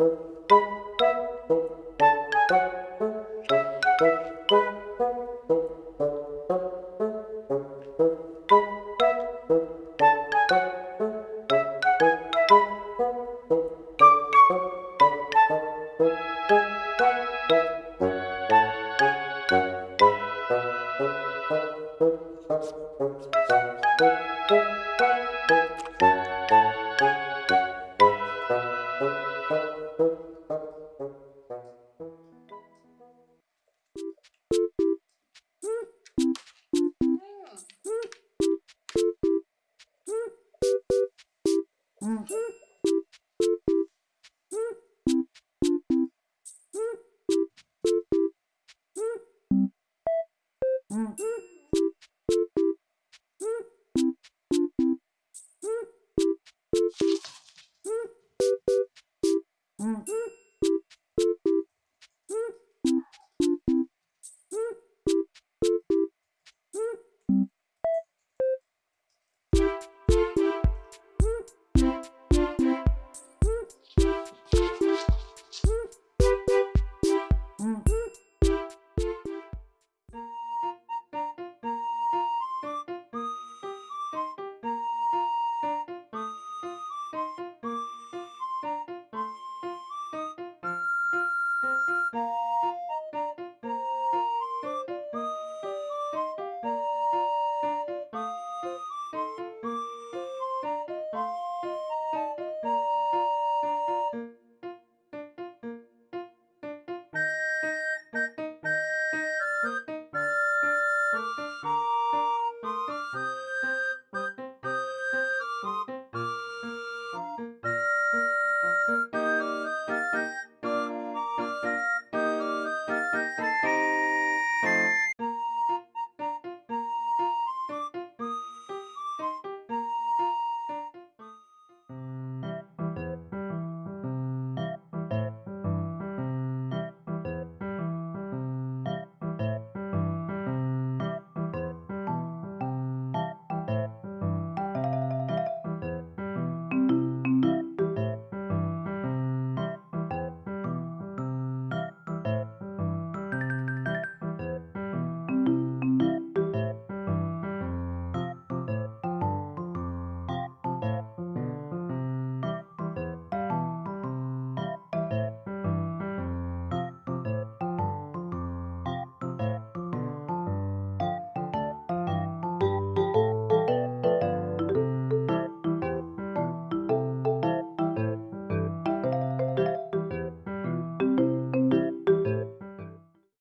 Mm-hmm. Mm.